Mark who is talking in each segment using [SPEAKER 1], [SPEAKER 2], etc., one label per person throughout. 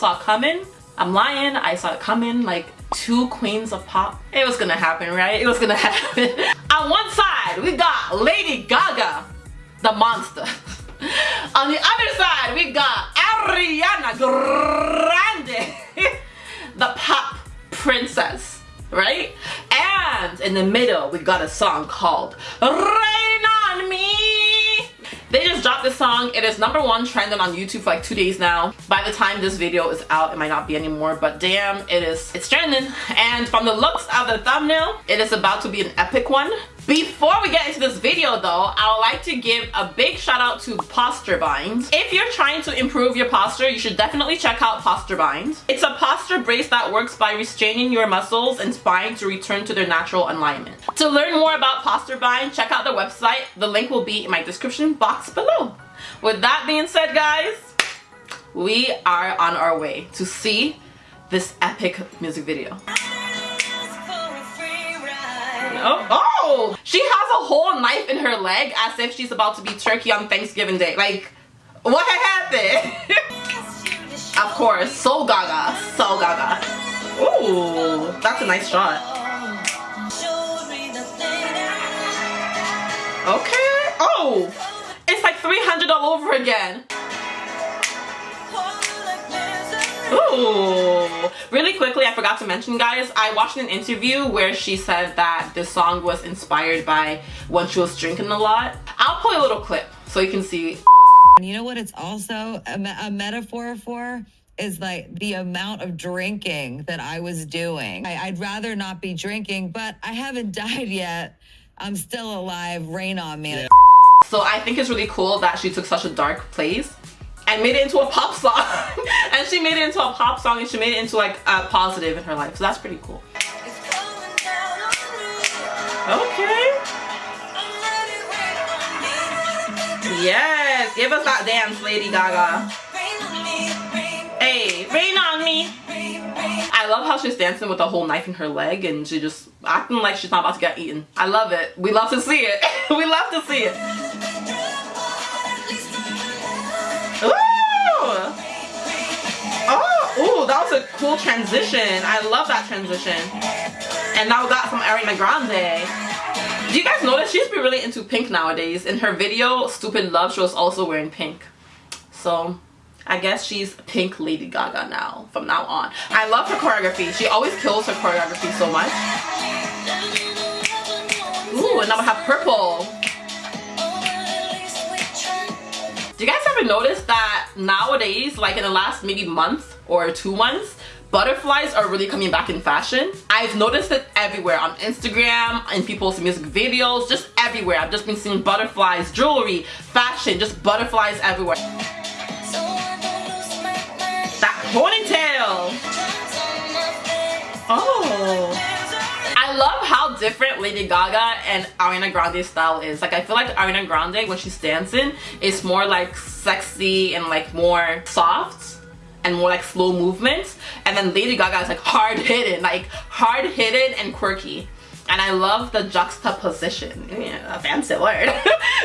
[SPEAKER 1] saw coming. I'm lying, I saw it coming like two queens of pop. It was gonna happen, right? It was gonna happen. On one side, we got Lady Gaga, the monster. On the other side, we got Ariana Grande, the pop princess, right? And in the middle, we got a song called song. It is number one trending on YouTube for like two days now. By the time this video is out, it might not be anymore, but damn, it is, it's trending. And from the looks of the thumbnail, it is about to be an epic one. Before we get into this video though, I would like to give a big shout out to Posture Bind. If you're trying to improve your posture, you should definitely check out Posture Bind. It's a posture brace that works by restraining your muscles and spine to return to their natural alignment. To learn more about Posture Bind, check out the website. The link will be in my description box below. With that being said guys, we are on our way to see this epic music video. Oh, oh! She has a whole knife in her leg as if she's about to be turkey on Thanksgiving Day. Like, what happened? of course, so gaga, so gaga. Ooh, that's a nice shot. Okay. Oh, it's like 300 all over again. Ooh. Really quickly, I forgot to mention, guys, I watched an interview where she said that this song was inspired by when she was drinking a lot. I'll play a little clip so you can see.
[SPEAKER 2] And you know what it's also a, me a metaphor for? Is like the amount of drinking that I was doing. I, I'd rather not be drinking, but I haven't died yet. I'm still alive. Rain on me. Yeah.
[SPEAKER 1] So I think it's really cool that she took such a dark place and made it into a pop song. and she made it into a pop song and she made it into like a positive in her life. So that's pretty cool. Okay. Yes, give us that dance, Lady Gaga. Hey, rain on me. I love how she's dancing with a whole knife in her leg and she just acting like she's not about to get eaten. I love it. We love to see it. we love to see it. That was a cool transition. I love that transition. And now we got some Ariana Grande. Do you guys notice she's been really into pink nowadays? In her video, Stupid Love, she was also wearing pink. So, I guess she's pink Lady Gaga now, from now on. I love her choreography. She always kills her choreography so much. Ooh, and now we have purple. Do you guys ever notice that nowadays, like in the last maybe month or two months, butterflies are really coming back in fashion. I've noticed it everywhere on Instagram, in people's music videos, just everywhere. I've just been seeing butterflies, jewelry, fashion, just butterflies everywhere. That ponytail! Oh! I love how different Lady Gaga and Ariana Grande's style is. Like I feel like Ariana Grande when she's dancing is more like sexy and like more soft and more like slow movements. And then Lady Gaga is like hard hitting like hard hitting and quirky. And I love the juxtaposition. Yeah, a fancy word.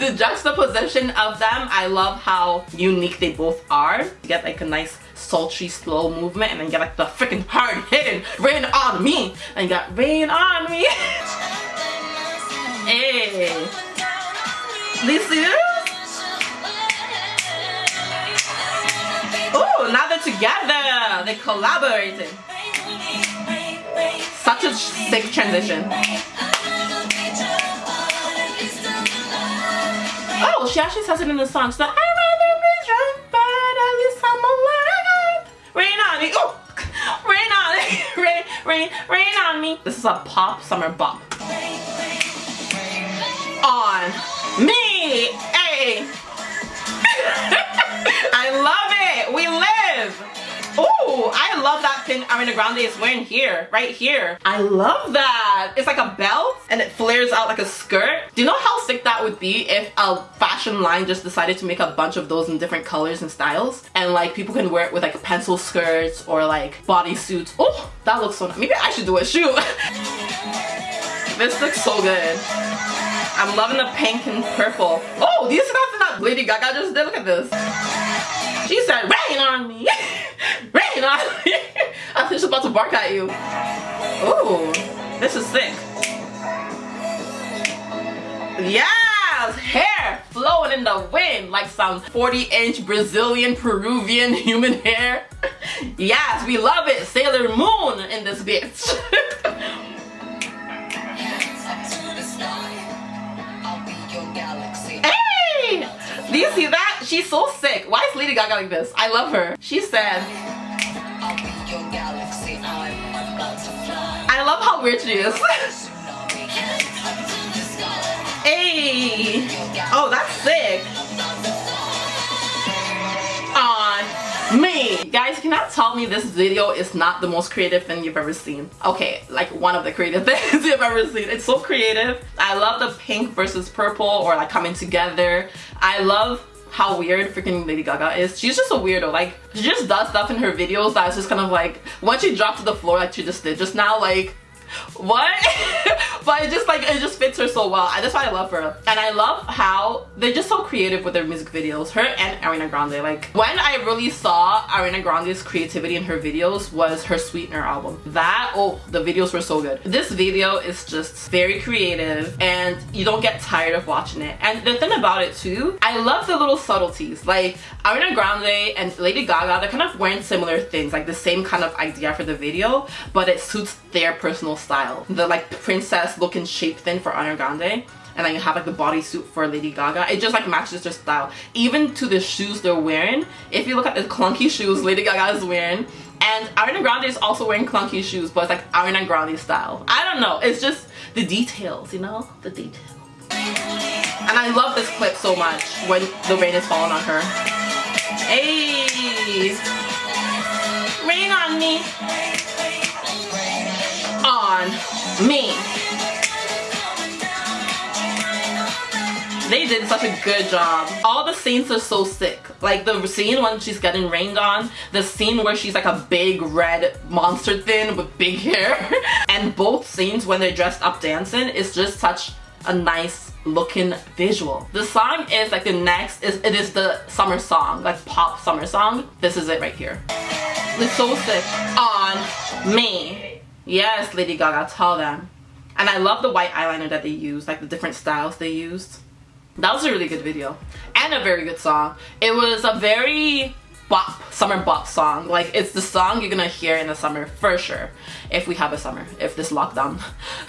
[SPEAKER 1] The juxtaposition of them. I love how unique they both are. You get like a nice sultry slow movement and then you get like the freaking hard hitting rain on me and you got rain on me. Hey. Now together. They collaborated. Such a sick transition. Oh, she actually says it in the song. So I on me. Oh, rain on me. rain, rain, rain on me. This is a pop summer bop. On me. Hey. Ariana Grande is wearing here, right here. I love that. It's like a belt and it flares out like a skirt. Do you know how sick that would be if a fashion line just decided to make a bunch of those in different colors and styles? And like people can wear it with like pencil skirts or like bodysuits. Oh, that looks so nice. Maybe I should do a shoot. this looks so good. I'm loving the pink and purple. Oh, these are that Lady Gaga just did. Look at this. She said, rain on me. rain Hey, Natalie! I think she's about to bark at you. Ooh, this is sick. Yes! Hair flowing in the wind like some 40 inch Brazilian Peruvian human hair. yes, we love it. Sailor Moon in this bitch. hey! Do you see that? She's so sick. Why is Lady Gaga like this? I love her. She said, I love how weird she is. Hey! Oh, that's sick! On me! Guys, cannot tell me this video is not the most creative thing you've ever seen. Okay, like one of the creative things you've ever seen. It's so creative. I love the pink versus purple or like coming together. I love how weird freaking Lady Gaga is. She's just a weirdo. Like, she just does stuff in her videos that's just kind of like, once she dropped to the floor like she just did just now, like, what? but it just like it just fits her so well. That's why I love her. And I love how they're just so creative with their music videos. Her and Ariana Grande. Like when I really saw Ariana Grande's creativity in her videos was her Sweetener album. That oh the videos were so good. This video is just very creative and you don't get tired of watching it. And the thing about it too, I love the little subtleties. Like Ariana Grande and Lady Gaga, they're kind of wearing similar things, like the same kind of idea for the video, but it suits their personal style. The like princess looking shape thing for Ariana Grande and then you have like the bodysuit for Lady Gaga. It just like matches their style. Even to the shoes they're wearing. If you look at the clunky shoes Lady Gaga is wearing and Ariana Grande is also wearing clunky shoes but it's like Ariana Grande style. I don't know. It's just the details, you know? The details. And I love this clip so much when the rain is falling on her. Hey! Rain on me! Me! They did such a good job. All the scenes are so sick. Like the scene when she's getting rained on, the scene where she's like a big red monster thing with big hair, and both scenes when they're dressed up dancing is just such a nice looking visual. The song is like the next, is it is the summer song, like pop summer song. This is it right here. It's so sick. On me. Yes, Lady Gaga, tell them. And I love the white eyeliner that they used, like the different styles they used. That was a really good video and a very good song. It was a very bop, summer bop song. Like it's the song you're gonna hear in the summer for sure. If we have a summer, if this lockdown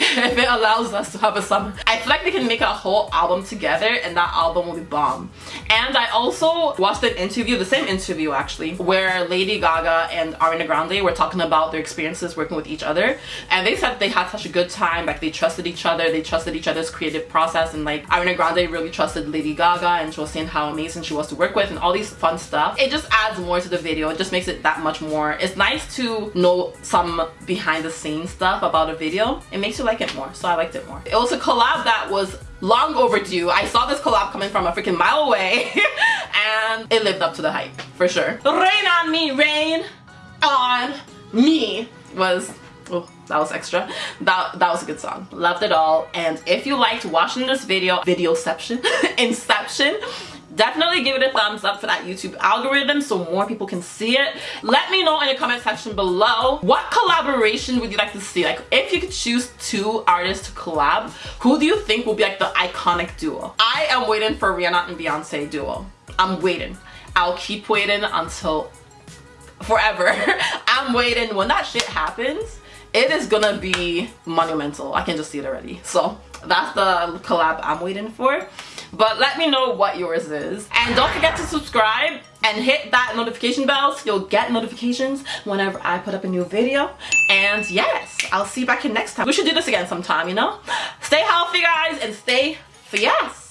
[SPEAKER 1] if it allows us to have a summer. I feel like they can make a whole album together and that album will be bomb. And I also watched an interview, the same interview actually, where Lady Gaga and Ariana Grande were talking about their experiences working with each other. And they said they had such a good time, like they trusted each other, they trusted each other's creative process and like Ariana Grande really trusted Lady Gaga and she was saying how amazing she was to work with and all these fun stuff. It just adds more to the video, it just makes it that much more. It's nice to know some behind the scenes stuff about a video. It makes you like it more, so I liked it more. It was a collab that was long overdue. I saw this collab coming from a freaking mile away and it lived up to the hype, for sure. Rain on me, rain on me was oh that was extra that that was a good song loved it all and if you liked watching this video videoception inception definitely give it a thumbs up for that YouTube algorithm so more people can see it. Let me know in the comment section below what collaboration would you like to see? Like if you could choose two artists to collab, who do you think will be like the iconic duo? I am waiting for Rihanna and Beyonce duo. I'm waiting. I'll keep waiting until forever. I'm waiting. When that shit happens, it is gonna be monumental. I can just see it already. So that's the collab I'm waiting for but let me know what yours is. And don't forget to subscribe and hit that notification bell so you'll get notifications whenever I put up a new video. And yes I'll see you back here next time. We should do this again sometime you know? Stay healthy guys and stay yes